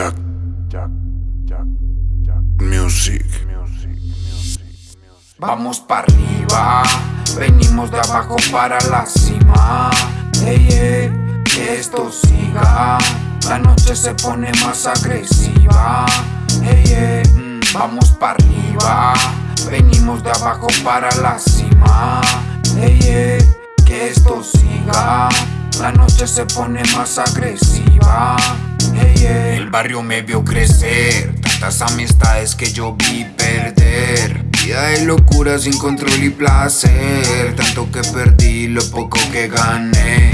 Jack, Jack, Jack, Jack Music. Vamos para arriba, venimos de abajo para la cima. Hey, que esto siga, la noche se pone más agresiva. Hey, mm, vamos para arriba, venimos de abajo para la cima. Hey, hey, que esto siga, la noche se pone más agresiva. El barrio me vio crecer, tantas amistades que yo vi perder. Vida de locura sin control y placer, tanto que perdí, lo poco que gané.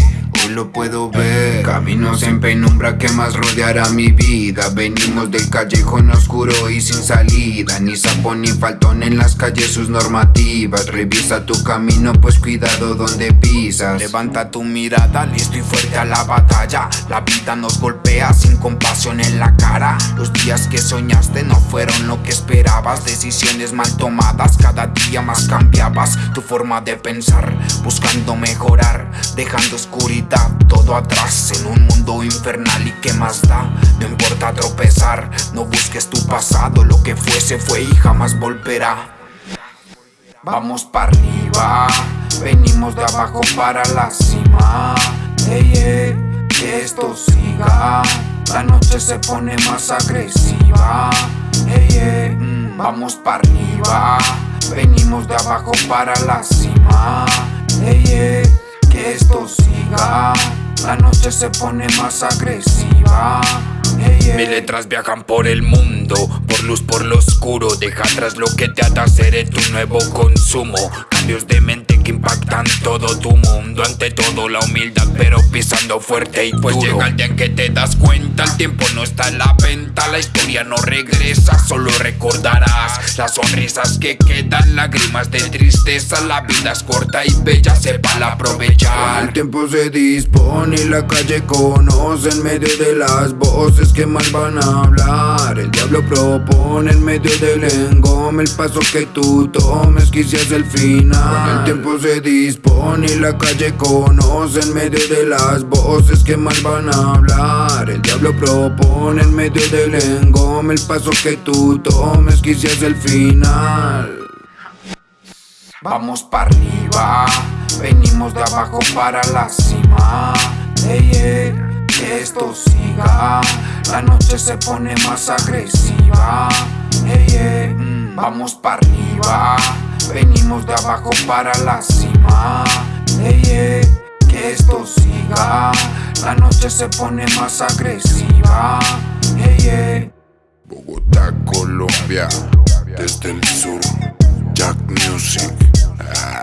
Lo puedo ver. Caminos en penumbra que más rodeará mi vida. Venimos del callejón oscuro y sin salida. Ni sapón ni faltón en las calles sus normativas. Revisa tu camino pues cuidado donde pisas. Levanta tu mirada, listo y fuerte a la batalla La vida nos golpea sin compasión en la cara. Los días que soñaste no fueron lo que esperabas. Decisiones mal tomadas, cada día más cambiabas Tu forma de pensar, buscando mejorar Dejando oscuridad todo atrás en un mundo infernal. Y qué más da No importa tropezar, no busques tu pasado Lo que fue se fue y jamás volverá. Vamos para arriba, venimos de abajo para la cima hey, Que esto siga, la noche se pone más agresiva. Hey, mm, Vamos para arriba, venimos de abajo para la cima. Hey, Que esto siga. La noche se pone más agresiva. Mis letras viajan por el mundo, por luz, por lo oscuro. Deja atrás lo que te ata, tu nuevo consumo. Cambios de mente que impactan todo tu mundo Ante todo la humildad, pero pisando fuerte y pues duro. Pues llega el día en que te das cuenta, el tiempo no está en la venta La historia no regresa, solo recordarás Las sonrisas que quedan, lágrimas de tristeza La vida es corta y bella, sepa la aprovechar. El tiempo se dispone y la calle conoce En medio de las voces que mal van a hablar. El diablo propone en medio del engome El paso que tú tomes quizás el final. El tiempo se dispone y la calle conoce En medio de las voces que mal van a hablar. El diablo propone en medio del engome El paso que tú tomes quizás el final. Vamos para arriba, venimos de abajo para la cima. Que esto siga La noche se pone más agresiva. Mm, Vamos para arriba Venimos de abajo para la cima. Que esto siga. La noche se pone más agresiva. Bogotá, Colombia Desde el sur. Jack Music. Ah,